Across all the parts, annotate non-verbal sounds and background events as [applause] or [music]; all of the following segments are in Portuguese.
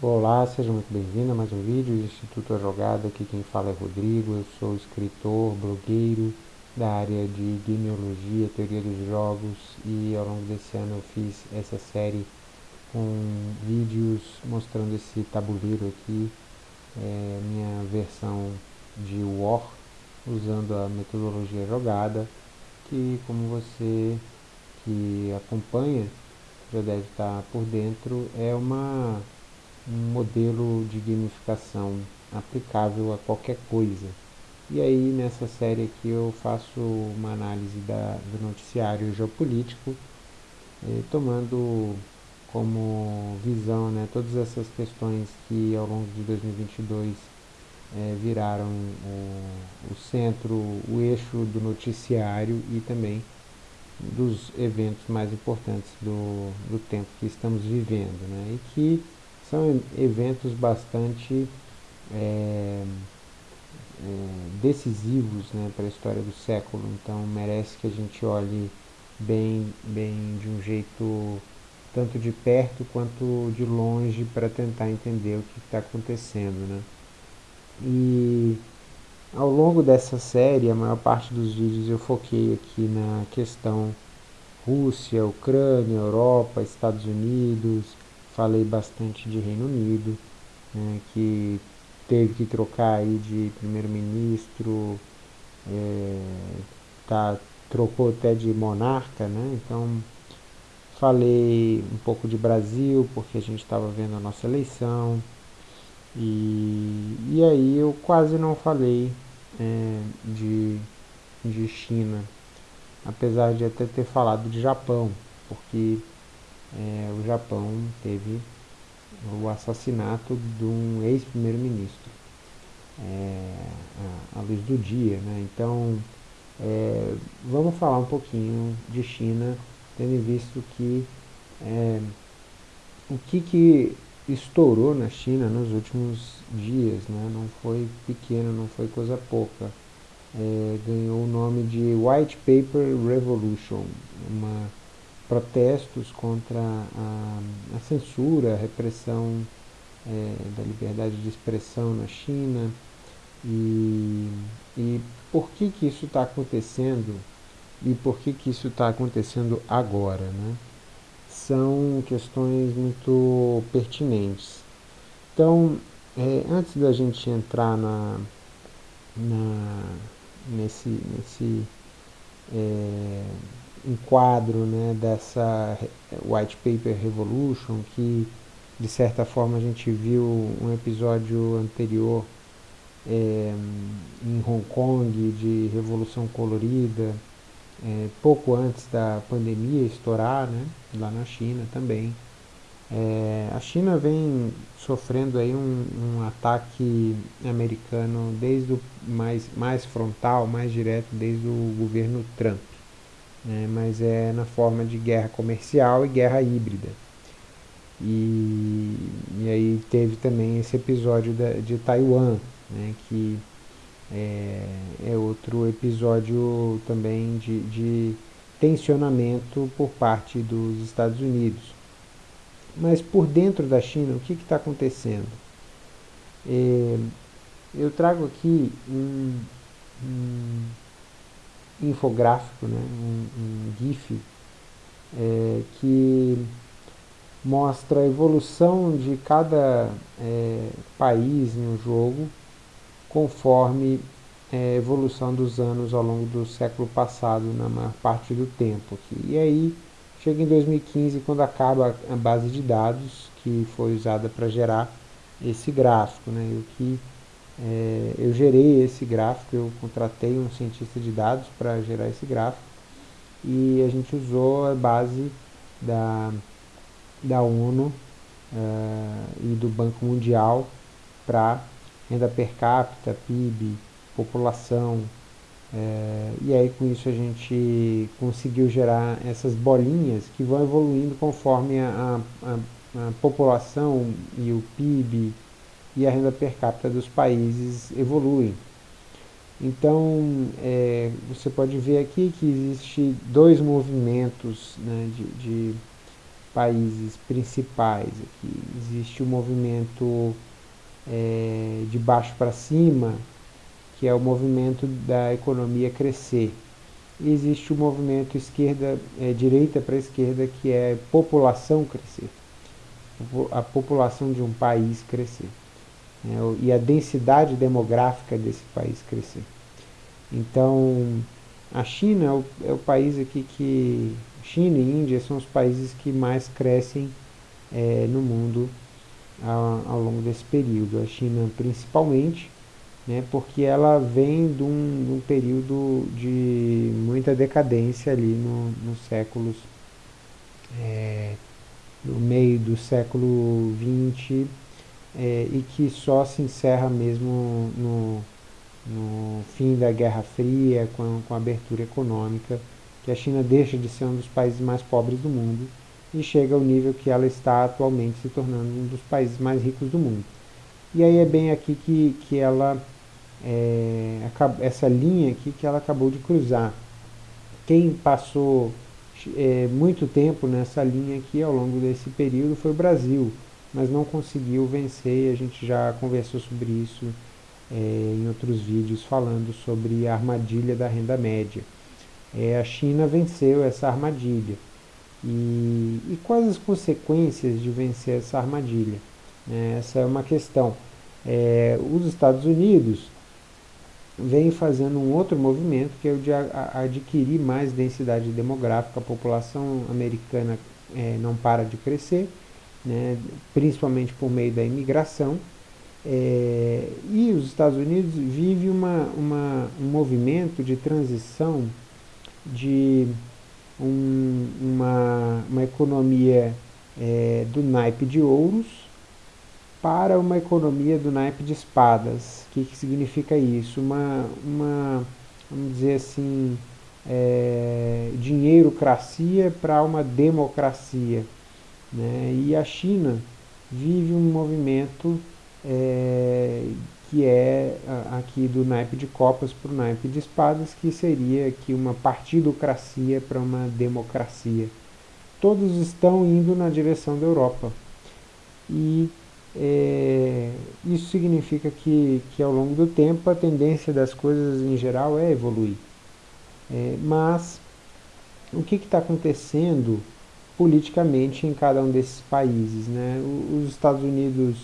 Olá, seja muito bem-vindo a mais um vídeo do Instituto A Jogada. Aqui quem fala é Rodrigo, eu sou escritor, blogueiro da área de gameologia, teoria dos jogos e ao longo desse ano eu fiz essa série com vídeos mostrando esse tabuleiro aqui, é, minha versão de War, usando a metodologia jogada, que como você que acompanha já deve estar por dentro, é uma um modelo de gamificação aplicável a qualquer coisa. E aí nessa série aqui eu faço uma análise da, do noticiário geopolítico, eh, tomando como visão né, todas essas questões que ao longo de 2022 eh, viraram o, o centro, o eixo do noticiário e também dos eventos mais importantes do, do tempo que estamos vivendo, né? E que são eventos bastante é, é, decisivos né, para a história do século, então merece que a gente olhe bem, bem de um jeito tanto de perto quanto de longe para tentar entender o que está acontecendo. Né? E ao longo dessa série, a maior parte dos vídeos eu foquei aqui na questão Rússia, Ucrânia, Europa, Estados Unidos, falei bastante de Reino Unido, né, que teve que trocar aí de primeiro-ministro, é, tá, trocou até de monarca, né? Então falei um pouco de Brasil, porque a gente estava vendo a nossa eleição, e, e aí eu quase não falei é, de, de China, apesar de até ter falado de Japão, porque é, o Japão teve o assassinato de um ex-primeiro-ministro é, à, luz do dia. Né? Então, é, vamos falar um pouquinho de China, tendo visto que é, o que, que estourou na China nos últimos dias, né? não foi pequeno, não foi coisa pouca. É, ganhou o nome de White Paper Revolution, uma protestos contra a, a censura, a repressão é, da liberdade de expressão na China e, e por que que isso está acontecendo e por que que isso está acontecendo agora, né? São questões muito pertinentes. Então, é, antes da gente entrar na, na nesse, nesse é, um quadro né, dessa White Paper Revolution, que de certa forma a gente viu um episódio anterior é, em Hong Kong de Revolução Colorida, é, pouco antes da pandemia estourar, né, lá na China também. É, a China vem sofrendo aí um, um, ataque americano desde o mais, mais frontal, mais direto, desde o governo Trump né, mas é na forma de guerra comercial e guerra híbrida. E, e aí teve também esse episódio da, de Taiwan, né, que é, é, outro episódio também de, de tensionamento por parte dos Estados Unidos. Mas por dentro da China, o que está acontecendo? É, eu trago aqui um, um infográfico, né, um, um GIF, é, que mostra a evolução de cada é, país no jogo conforme é, a evolução dos anos ao longo do século passado, na maior parte do tempo. Aqui. E aí, chega em 2015, quando acaba a base de dados que foi usada para gerar esse gráfico, né, o que é, eu gerei esse gráfico, eu contratei um cientista de dados para gerar esse gráfico e a gente usou a base da, da ONU uh, e do Banco Mundial para renda per capita, PIB, população, é, e aí com isso a gente conseguiu gerar essas bolinhas que vão evoluindo conforme a, a, a população e o PIB e a renda per capita dos países evoluem. Então, é, você pode ver aqui que existe dois movimentos né, de, de países principais aqui. Existe o movimento é, de baixo para cima, que é o movimento da economia crescer. E existe o movimento esquerda, é, direita para esquerda, que é população crescer. A população de um país crescer. Né, e a densidade demográfica desse país crescer. Então, a China é o, é o país aqui que. China e Índia são os países que mais crescem é, no mundo ao, ao longo desse período. A China principalmente, né, porque ela vem de um, de um período de muita decadência ali no, nos séculos, é, no meio do século XX, é, e que só se encerra mesmo no, no fim da Guerra Fria, com, com a abertura econômica, que a China deixa de ser um dos países mais pobres do mundo e chega ao nível que ela está atualmente se tornando um dos países mais ricos do mundo. E aí é bem aqui que, que ela, é, essa linha aqui que ela acabou de cruzar. Quem passou é, muito tempo nessa linha aqui ao longo desse período foi o Brasil, mas não conseguiu vencer, a gente já conversou sobre isso é, em outros vídeos falando sobre a armadilha da renda média. É, a China venceu essa armadilha. E, e quais as consequências de vencer essa armadilha? É, essa é uma questão. É, os Estados Unidos vem fazendo um outro movimento que é o de adquirir mais densidade demográfica. A população americana é, não para de crescer, né, principalmente por meio da imigração. É, e os Estados Unidos vivem uma, uma, um movimento de transição de um, uma, uma economia é, do naipe de ouros para uma economia do naipe de espadas. O que, que significa isso? Uma, uma, vamos dizer assim, é, dinheirocracia para uma democracia. Né? E a China vive um movimento é, que é aqui do naipe de copas para o naipe de espadas, que seria aqui uma partidocracia para uma democracia. Todos estão indo na direção da Europa. E é, isso significa que, que ao longo do tempo a tendência das coisas em geral é evoluir. É, mas o que está acontecendo politicamente em cada um desses países? Né? Os Estados Unidos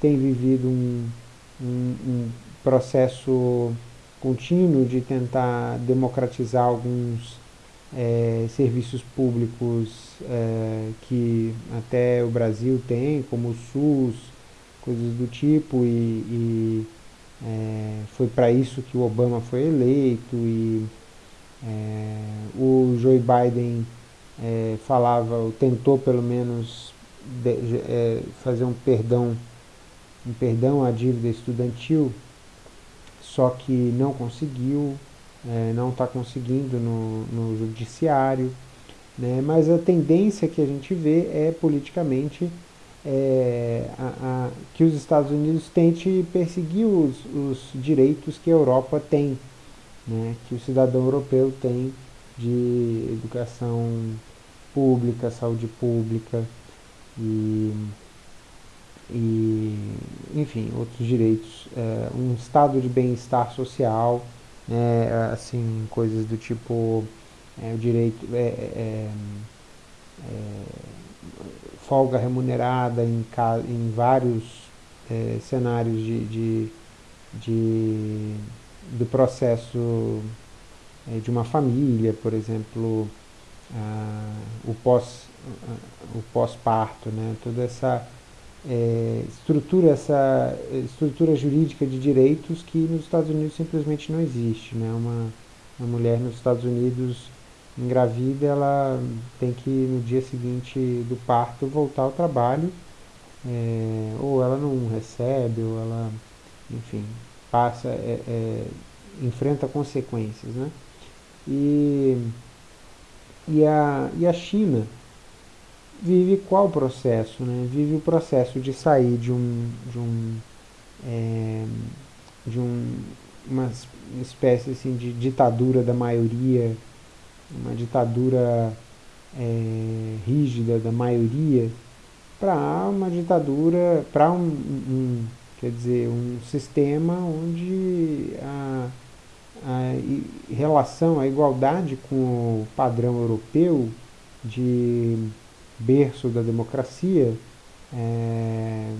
têm vivido um, um, um processo contínuo de tentar democratizar alguns é, serviços públicos é, que até o Brasil tem, como o SUS, coisas do tipo, e, e é, foi para isso que o Obama foi eleito, e é, o Joe Biden é, falava, tentou pelo menos de, é, fazer um perdão um perdão à dívida estudantil, só que não conseguiu, é, não está conseguindo no, no judiciário, né? mas a tendência que a gente vê é politicamente é, a, a, que os Estados Unidos tente perseguir os, os direitos que a Europa tem, né? que o cidadão europeu tem de educação pública, saúde pública e e, enfim, outros direitos, é, um estado de bem-estar social, né, assim, coisas do tipo é, o direito, é, é, é folga remunerada em, em vários é, cenários de, de, de, do processo de uma família, por exemplo, ah, o pós o pós-parto, né, toda essa é, estrutura essa estrutura jurídica de direitos que nos Estados Unidos simplesmente não existe. Né? Uma, uma mulher nos Estados Unidos engravida, ela tem que no dia seguinte do parto voltar ao trabalho, é, ou ela não recebe, ou ela, enfim, passa, é, é enfrenta consequências. Né? E, e, a, e a China, vive qual processo? Né? Vive o processo de sair de um de um é, de um, uma espécie assim de ditadura da maioria, uma ditadura é, rígida da maioria para uma ditadura, para um, um, quer dizer, um sistema onde a, a relação, a igualdade com o padrão europeu de berço da democracia é,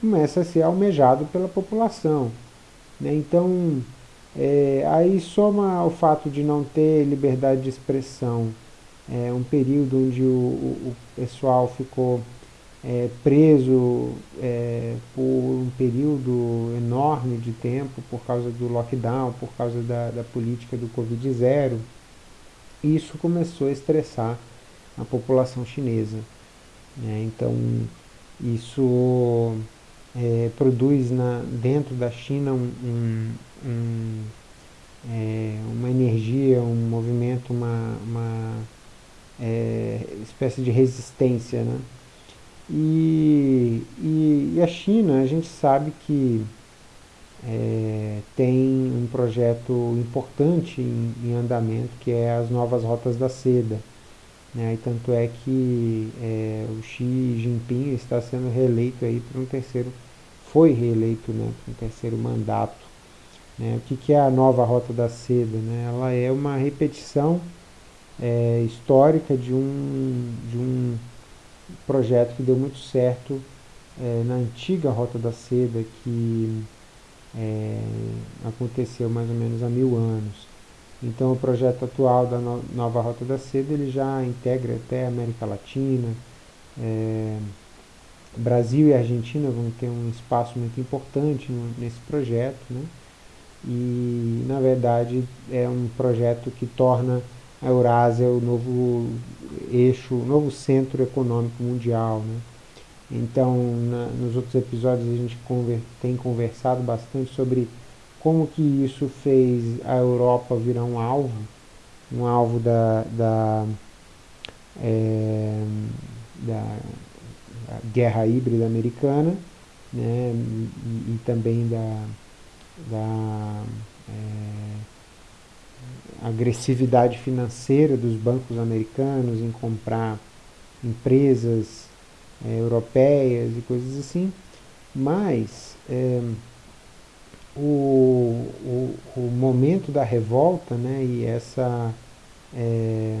começa a ser almejado pela população. Né? Então, é, aí soma o fato de não ter liberdade de expressão, é, um período onde o, o pessoal ficou é, preso é, por um período enorme de tempo por causa do lockdown, por causa da, da política do Covid-0. Isso começou a estressar a população chinesa. Né? Então, isso é, produz na, dentro da China um, um, um, é, uma energia, um movimento, uma, uma é, espécie de resistência. Né? E, e, e, a China, a gente sabe que é, tem um projeto importante em, em, andamento, que é as novas rotas da seda. Né? E tanto é que é, o Xi Jinping está sendo reeleito aí para um terceiro, foi reeleito né, para um terceiro mandato. Né? O que, que é a nova rota da seda? Né? Ela é uma repetição é, histórica de um, de um projeto que deu muito certo é, na antiga Rota da Seda, que é, aconteceu mais ou menos há mil anos. Então o projeto atual da no nova Rota da Seda ele já integra até a América Latina, é, Brasil e Argentina vão ter um espaço muito importante no, nesse projeto, né? e na verdade é um projeto que torna a Eurásia o novo eixo, o novo centro econômico mundial. Né? Então, na, nos outros episódios a gente conver, tem conversado bastante sobre como que isso fez a Europa virar um alvo, um alvo da, da, é, da, da guerra híbrida americana, né, e, e também da, da é, agressividade financeira dos bancos americanos em comprar empresas é, europeias e coisas assim, mas é, o, o, o, momento da revolta né, e essa, é,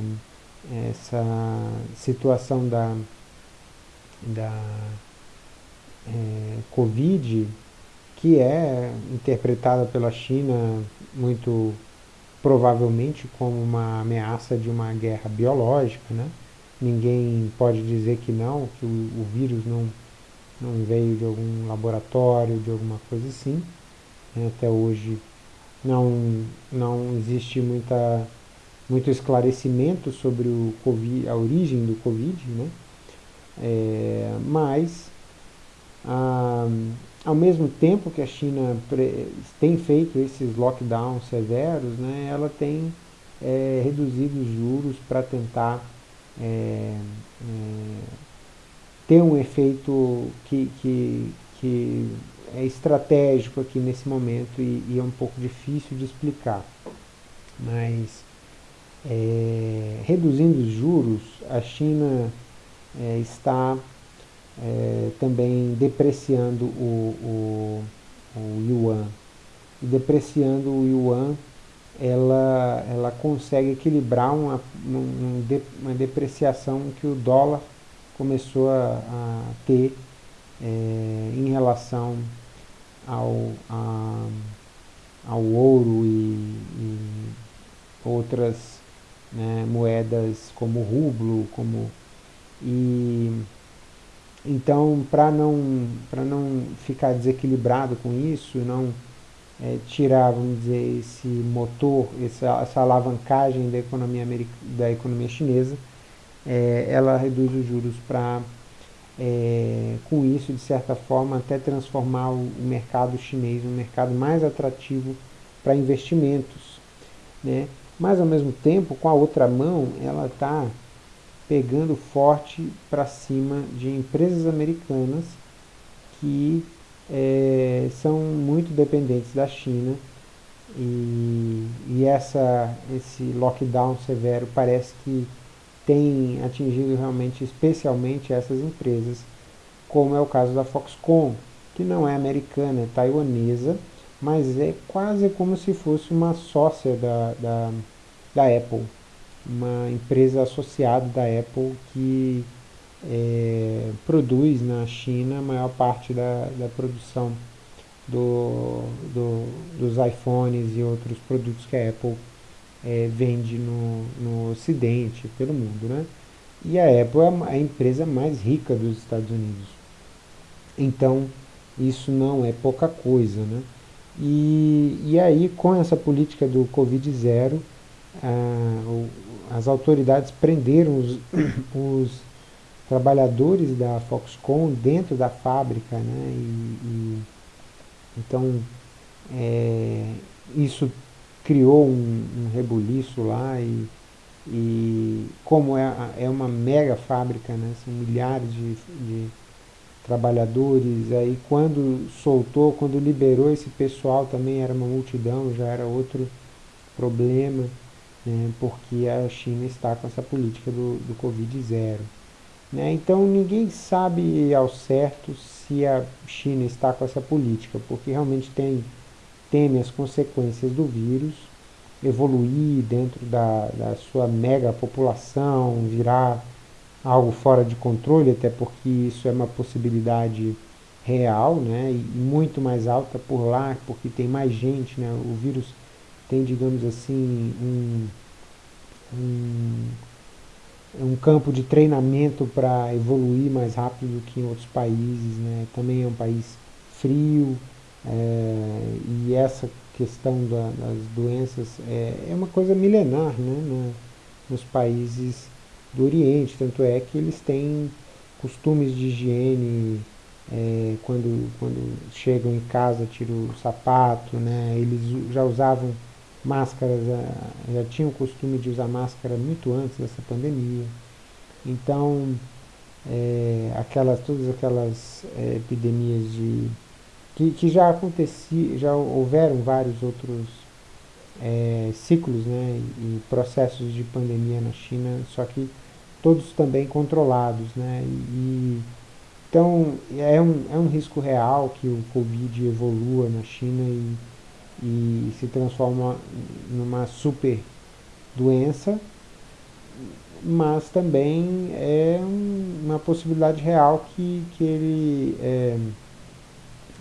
essa situação da, da é, Covid, que é interpretada pela China muito provavelmente como uma ameaça de uma guerra biológica, né? Ninguém pode dizer que não, que o, o vírus não, não veio de algum laboratório, de alguma coisa assim. Né? Até hoje não, não existe muita, muito esclarecimento sobre o COVID, a origem do Covid, né? É, mas a, ao mesmo tempo que a China tem feito esses lockdowns severos, né, ela tem é, reduzido os juros para tentar é, é, ter um efeito que, que, que é estratégico aqui nesse momento e, e, é um pouco difícil de explicar. Mas é, reduzindo os juros, a China é, está é, também depreciando o, o, o yuan. E depreciando o yuan, ela, ela consegue equilibrar uma, uma depreciação que o dólar começou a, a ter é, em relação ao, a, ao ouro e, e outras né, moedas como rublo, como e então, para não, não ficar desequilibrado com isso, não é, tirar, vamos dizer, esse motor, essa, essa alavancagem da economia, da economia chinesa, é, ela reduz os juros para, é, com isso, de certa forma, até transformar o, o mercado chinês um mercado mais atrativo para investimentos. Né? Mas, ao mesmo tempo, com a outra mão, ela está pegando forte para cima de empresas americanas que é, são muito dependentes da China. E, e essa, esse lockdown severo parece que tem atingido realmente especialmente essas empresas, como é o caso da Foxconn, que não é americana, é taiwanesa, mas é quase como se fosse uma sócia da, da, da Apple, uma empresa associada da Apple que é, produz na China a maior parte da, da produção do, do, dos iPhones e outros produtos que a Apple é, vende no, no Ocidente, pelo mundo. Né? E a Apple é a empresa mais rica dos Estados Unidos. Então, isso não é pouca coisa. Né? E, e aí, com essa política do Covid-0, ah, as autoridades prenderam os, [clears throat] os trabalhadores da Foxconn dentro da fábrica, né? E, e então é, isso criou um, um rebuliço lá e, e como é, é uma mega fábrica, né? São milhares de, de trabalhadores, aí quando soltou, quando liberou esse pessoal também era uma multidão, já era outro problema, né? porque a China está com essa política do, do Covid zero. Né? Então ninguém sabe ao certo se a China está com essa política, porque realmente tem, teme as consequências do vírus, evoluir dentro da, da sua mega população, virar algo fora de controle, até porque isso é uma possibilidade real, né, e muito mais alta por lá, porque tem mais gente, né, o vírus tem, digamos assim, um, um um campo de treinamento para evoluir mais rápido do que em outros países. Né? Também é um país frio é, e essa questão da, das doenças é, é, uma coisa milenar né? No, nos países do Oriente. Tanto é que eles têm costumes de higiene é, quando, quando chegam em casa, tiram o sapato, né? eles já usavam máscaras, já tinham o costume de usar máscara muito antes dessa pandemia. Então, é, aquelas, todas aquelas é, epidemias de que, que já aconteciam, já houveram vários outros é, ciclos né, e processos de pandemia na China, só que todos também controlados. Né, e, então, é um, é um risco real que o Covid evolua na China e e se transforma numa super doença, mas também é uma possibilidade real que, que ele é,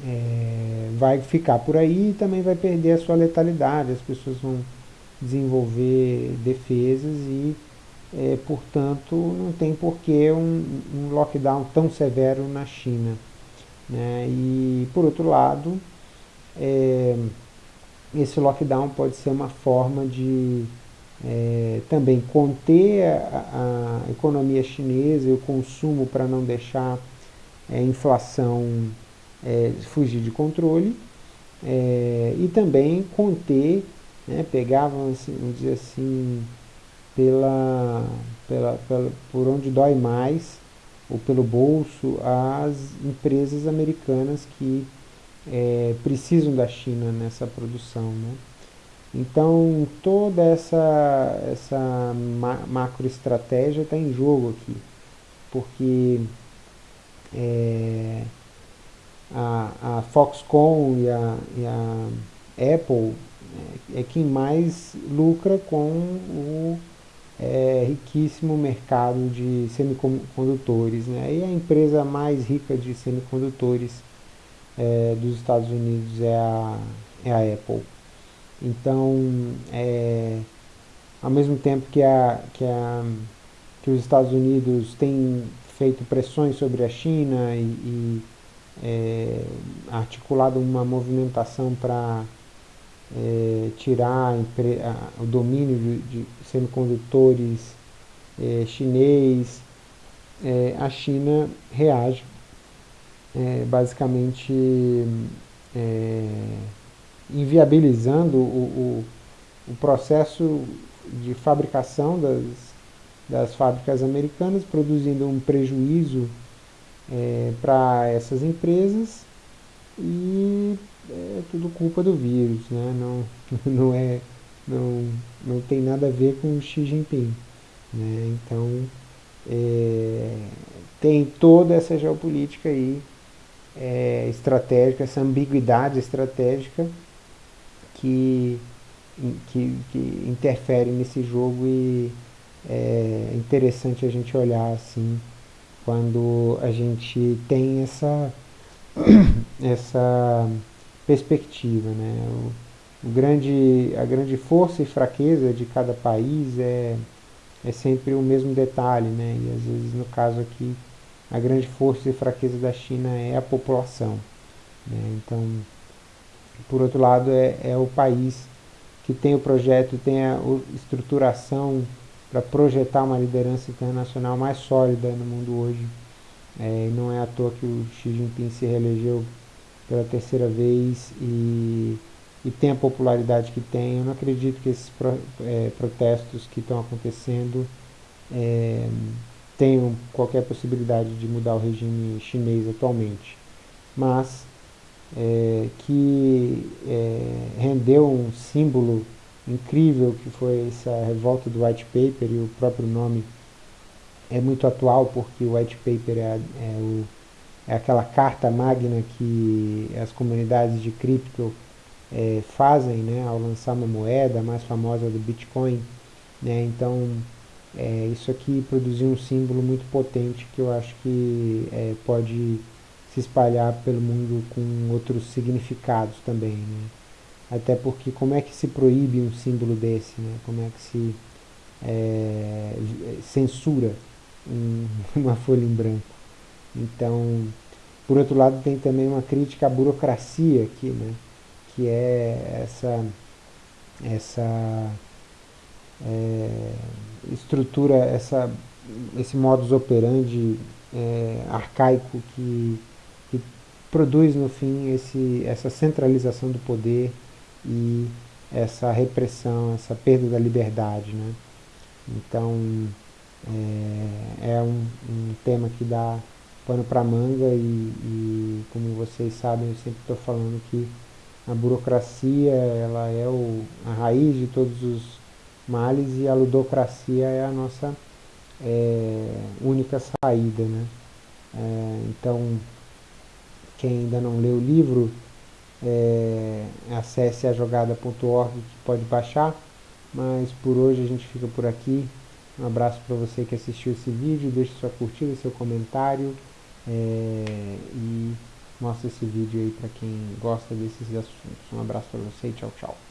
é, vai ficar por aí e também vai perder a sua letalidade, as pessoas vão desenvolver defesas e, é, portanto, não tem porquê um, um lockdown tão severo na China. Né? E, por outro lado, é, esse lockdown pode ser uma forma de é, também conter a, a, economia chinesa e o consumo para não deixar a é, inflação é, fugir de controle é, e também conter, né, pegavam, assim, vamos dizer assim, pela, pela, pela, por onde dói mais, ou pelo bolso, as empresas americanas que é, precisam da China nessa produção. Né? Então toda essa, essa ma macroestratégia está em jogo aqui, porque é, a, a Foxconn e a, e a Apple é, é, quem mais lucra com o é, riquíssimo mercado de semicondutores. Né? E a empresa mais rica de semicondutores é, dos Estados Unidos é a, é a Apple. Então, é, ao mesmo tempo que, a, que, a, que os Estados Unidos têm feito pressões sobre a China e, e é, articulado uma movimentação para é, tirar a, o domínio de, de semicondutores é, chinês, é, a China reage é, basicamente é, inviabilizando o, o, o, processo de fabricação das, das fábricas americanas, produzindo um prejuízo é, para essas empresas e é tudo culpa do vírus, né? não, [laughs] não, é, não, não tem nada a ver com o Xi Jinping. Né? Então, é, tem toda essa geopolítica aí é, estratégica, essa ambiguidade estratégica que, que, que interfere nesse jogo e é interessante a gente olhar assim quando a gente tem essa, [coughs] essa perspectiva. Né? O, o grande, a grande força e fraqueza de cada país é, é sempre o mesmo detalhe, né? e às vezes no caso aqui a grande força e fraqueza da China é a população. Né? Então, por outro lado, é, é o país que tem o projeto, tem a estruturação para projetar uma liderança internacional mais sólida no mundo hoje. É, não é à toa que o Xi Jinping se reelegeu pela terceira vez e, e tem a popularidade que tem. Eu não acredito que esses pro, é, protestos que estão acontecendo é, tenham qualquer possibilidade de mudar o regime chinês atualmente. Mas é, que é, rendeu um símbolo incrível que foi essa revolta do White Paper e o próprio nome é muito atual porque o White Paper é, é, o, é aquela carta magna que as comunidades de cripto é, fazem né, ao lançar uma moeda mais famosa do Bitcoin. Né, então é, isso aqui produziu um símbolo muito potente que eu acho que é, pode se espalhar pelo mundo com outros significados também. Né? Até porque como é que se proíbe um símbolo desse? Né? Como é que se é, censura um, [laughs] uma folha em branco? Então, por outro lado, tem também uma crítica à burocracia aqui, né? que é essa, essa é, estrutura, essa, esse modus operandi é, arcaico que, que produz no fim esse, essa centralização do poder e essa repressão, essa perda da liberdade. Né? Então, é, é um, um, tema que dá pano para manga e, e, como vocês sabem, eu sempre estou falando que a burocracia ela é o, a raiz de todos os males e a ludocracia é a nossa é, única saída. Né? É, então, quem ainda não leu o livro, é, acesse a jogada.org que pode baixar. Mas por hoje a gente fica por aqui. Um abraço para você que assistiu esse vídeo. Deixe sua curtida, seu comentário. É, e mostra esse vídeo aí para quem gosta desses assuntos. Um abraço para você e tchau, tchau.